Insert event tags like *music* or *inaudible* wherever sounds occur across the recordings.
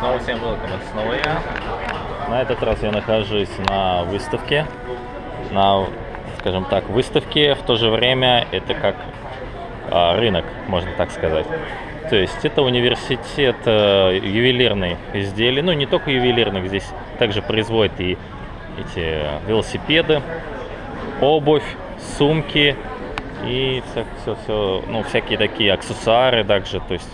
Снова всем welcome, это снова я. На этот раз я нахожусь на выставке. На, скажем так, выставке в то же время это как а, рынок, можно так сказать. То есть это университет э, ювелирных изделий. Ну, не только ювелирных, здесь также производят и эти велосипеды, обувь, сумки и все, все, все, ну, всякие такие аксессуары также. То есть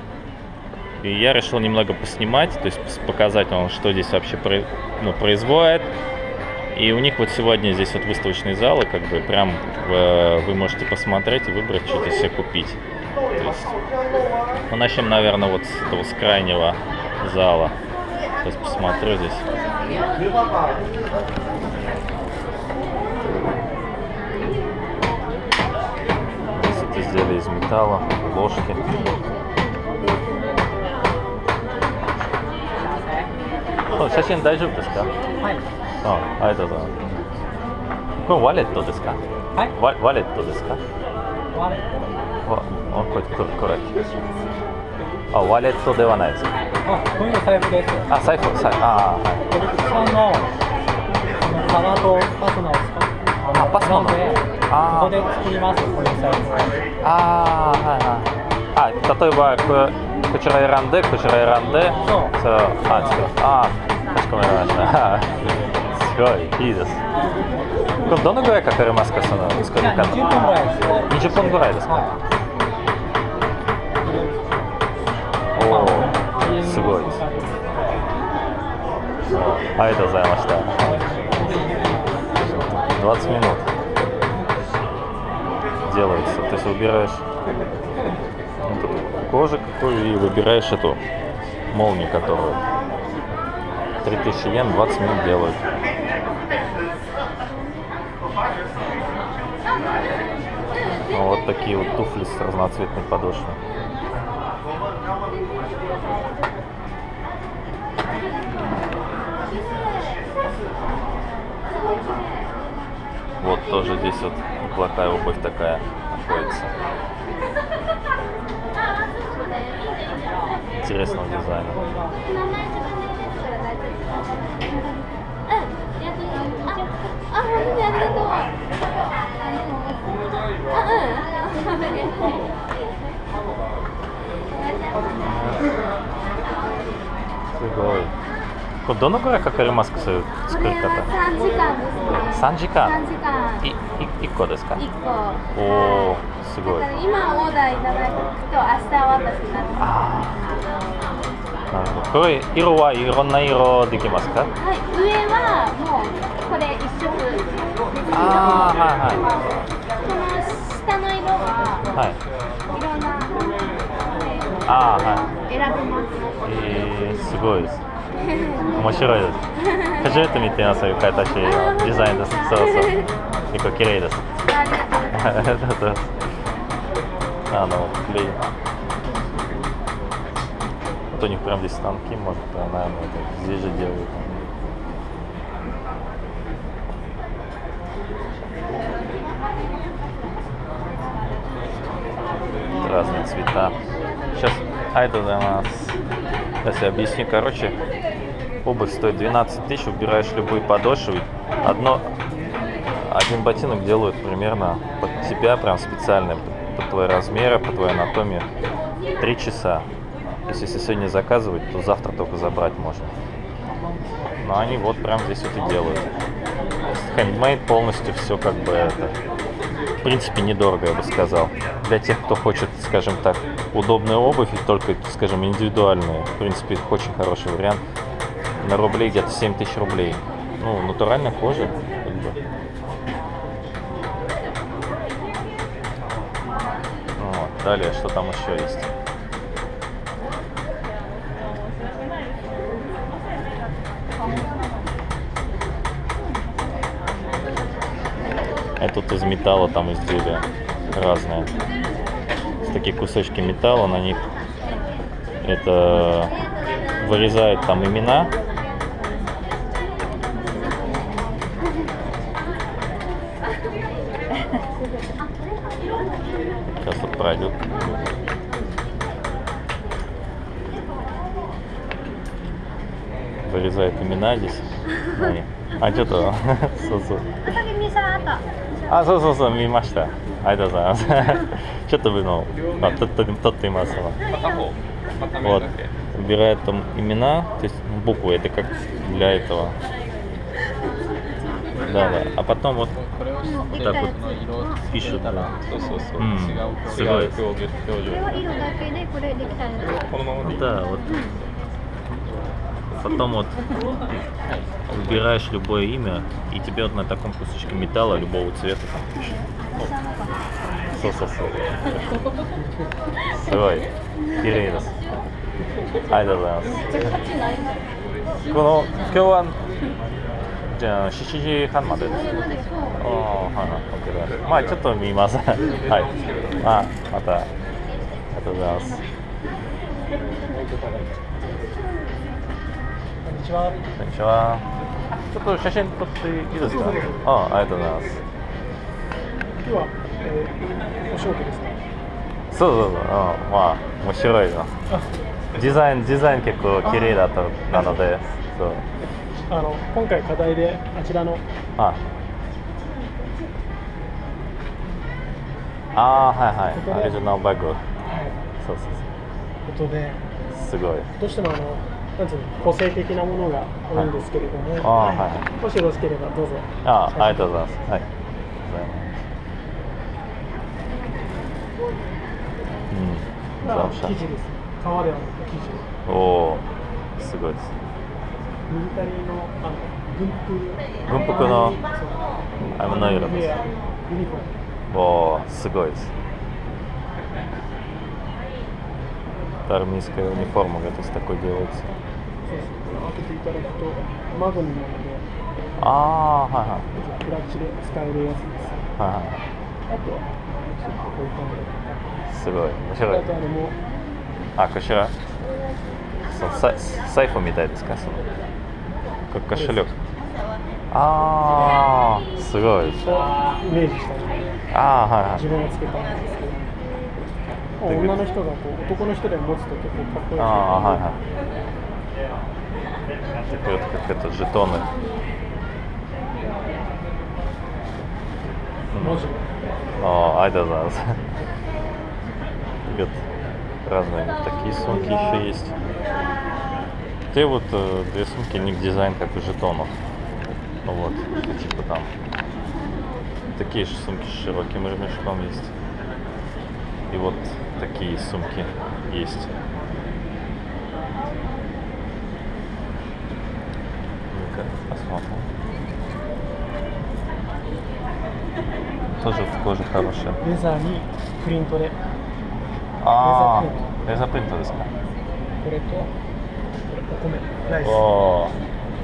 и я решил немного поснимать, то есть показать вам, что здесь вообще ну, производят. И у них вот сегодня здесь вот выставочный зал, и как бы прям э, вы можете посмотреть и выбрать, что-то себе купить. Есть, ну, начнем, наверное, вот с этого, с крайнего зала. Сейчас посмотрю здесь. Здесь это изделия из металла, ложки. *laughs* 写真大丈夫ですか？はい。あありがとうございますこれワレットですか？はい。ワワレットですか？ワレッわあこれこれこれあワレットではないですか？ト。あ、こういうの財布です。あ財布財布あーはいのあの革とファスナーを使う。あファスナーので、あーここで作ります。こ財布。あーはいはいあ例えばこ こちら選んでこちら選んでそうそうあ作るあーかしこまりました кожи какой и выбираешь эту молнию, которую 3000 йен 20 минут делают. Вот такие вот туфли с разноцветной подошвой. Вот тоже здесь вот неплохая обувь такая находится. いですこれどのぐらいかかりますかその作りじゃあ方20分ぐらいです。 20分ぐらいですかはおおすごいですありがとうございました20 минут делается то есть выбираешь вот эту кожу какую и выбираешь эту молнию которую 3000 йен 20 минут делают Ну, вот такие вот туфли с разноцветной подошвой Вот тоже здесь вот неплохая обувь такая находится. Интересного дизайна. あ、本当にありがとう。あ、うん。 すごい。これどのくらいかかりますかそういうこ作りれは方。 3時間ですね。 3時間3時間。いい1個ですか1個。おお すごい。今オーダーいただくと明日渡しなんです。ああ。なるほど。これ色はいろんな色できますか？はい、上はもうこれ一色ああはいはい。この下の色ははい。いろんなああはい。選べます。えー、すごいです。面白いです。初めて見てますそういう形のデザインです。そうそう。結構綺麗です。ありがとうございます。*laughs* Да-да. А, клей. Вот у них прям здесь станки, может, а, наверное, это здесь же делают. Разные цвета. Сейчас, айда за нас. Сейчас я объясню. Короче, обувь стоит 12 тысяч, выбираешь любые подошвы. Одно, один ботинок делают примерно под тебя, прям специально, под твои размеры, по твоей анатомии. Три часа. То есть, если сегодня заказывать, то завтра только забрать можно. Но они вот прям здесь вот и делают. Хендмейд полностью все как бы это. В принципе, недорого, я бы сказал. Для тех, кто хочет, скажем так, удобную обувь и только, скажем, индивидуальную. В принципе, очень хороший вариант. На рублей где-то 7 тысяч рублей. Ну, натуральная кожа. Далее, что там еще есть? А тут из металла там изделия разные. Такие кусочки металла, на них это вырезают там имена. пройдет. Вырезают имена здесь. А что то? *laughs* Сосу. А, сосу, сосу, мимашта. Айда за. *laughs* Что-то вынул. А, тот ты масло. Вот. Убирает там имена, то есть буквы, это как для этого. Да, да. А потом вот これをВот так вот пишут. たらそうそうそう、うん違うすごい違う表現表情これは色だけでこれできたんですこのままでいい Да, вот. Потом вот выбираешь любое имя, и тебе вот на таком кусочке металла любого цвета там пишет. そうそうそう。すごい。綺麗です。ありがとうございます。この今日は じゃあ7時半までです。ああ、はいはい。OK です。まあちょっと見ます。はい。まあまたありがとうございます。こんにちは。こんにちは。ちょっと写真撮っていいですか？ああ、ありがとうございます。今日は、えー、お仕事ですか？そうそうそう。うん、まあ面白いな。あ、デザインデザイン結構綺麗だったなので、*laughs* そう。あの今回課題であちらのあ。あーはいはい。オリジナルバッグ。そうそうことでそう。すごい。どうしてもあのなんつうの個性的なものが多いんですけれども、はいはいもしよろしければどうぞ。ああ、ありがとうございます。はい。うん。生地です。革ではなく生地。おお、すごいです。ミリタリーのあの軍服軍服のそうあの色ですウェアユニフォーム。おお、すごいです。Армейская униформа, это с такой делается. そうそう開けていただくとマグニなのでああ、はいはい。クラッチで使えるやつです。はいはあとはちょっとこういう感じで。い。すごい。面白いあ。とあれもあ、こちら。 そう、さ財布みたいですかその。こカシュリョク。ああ、すごい。をイメージしたのでああ、はいはい自。分がつけたんですけど。女の人がこう男の人で持つと結構かっこいい。ああ、はいはい。Вот как это жетоны. 文字。 О, ай да да. Вот разные вот такие сумки еще есть. Те вот э, две сумки, у них дизайн как у жетонов. Ну вот, типа там. Такие же сумки с широким ремешком есть. И вот такие сумки есть. Ну-ка, посмотрим. Тоже в коже хорошая. レザーにプリントで А, это принтですか。これとこれお米ライス。おお、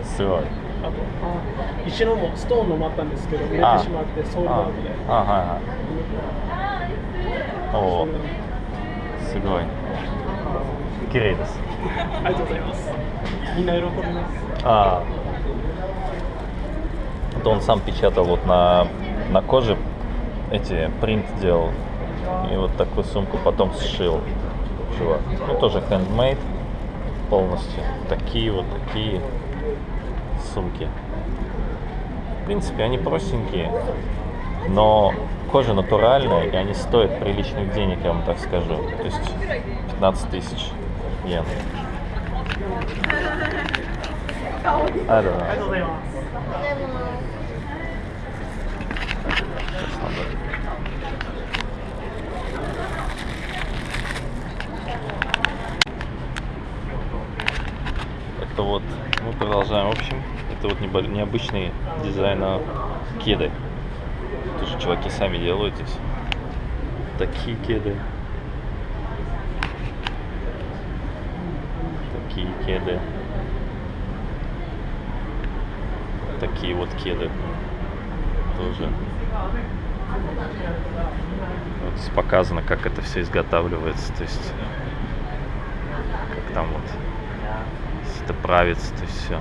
すごい。あとあ石のもストーンのもあったんですけど売れてあしまってソールドアウトで。あ、はいはい。おお、すごい。綺麗です。ありがとうございます。みんな喜びます。 А, вот он сам печатал вот на, на коже эти принт делал. и вот такую сумку потом сшил чувак. Ну, тоже handmade полностью. Такие вот такие сумки. В принципе, они простенькие, но кожа натуральная, и они стоят приличных денег, я вам так скажу. То есть 15 тысяч йен. I don't. Сейчас надо Это вот мы продолжаем. В общем, это вот необычный дизайн кеды. Тоже чуваки сами делают здесь. Такие кеды. Такие кеды. Такие вот кеды. Тоже. Вот здесь показано, как это все изготавливается, то есть как там вот правится, то все.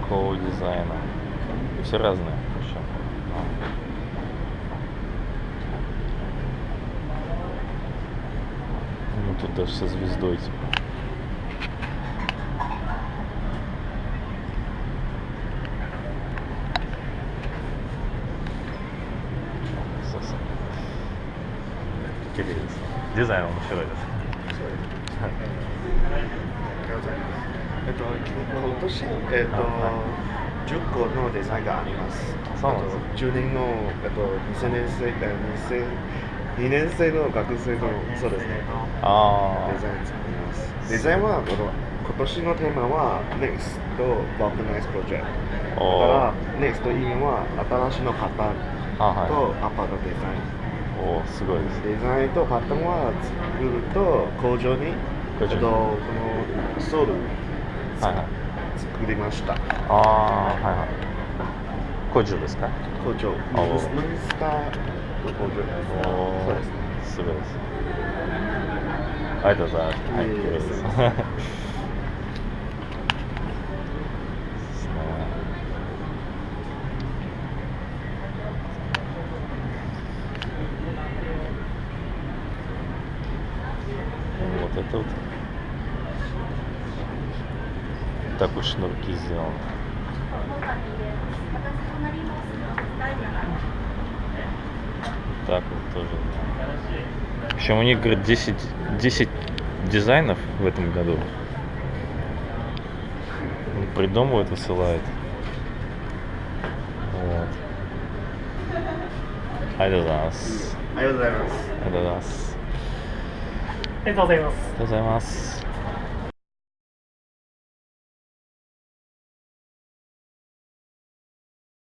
Такого дизайна. Все разные. причем. Ну тут даже со звездой типа. デザイン面白いです。えっと、今年、えっと、10個のデザインがあります。そうなんです。あと10人の、えっと、2000年生、え2000 2年生の学生の、そうですね、あデザイン作ります。デザインは、あの今年のテーマは NEXT と Balkanize Project。だおから、NEXT という意味は新しいのパターンあはい。とアパのデザイン。おーすごいですデザインとパターンは作ると工場に工場に。とこのソールはいはい。作りました。ああはいはい。工場ですか？工場。ムンスターの工場です。おそうですね。すごいですありがとうございます。はい это вот так уж шнурки сделаны. Так вот тоже. Причем у них, говорит, 10, 10 дизайнов в этом году. Он придумывает, высылает. Вот. Айдазас. ありがとうございますАйдазас. あ りがとうございますありがとうございます。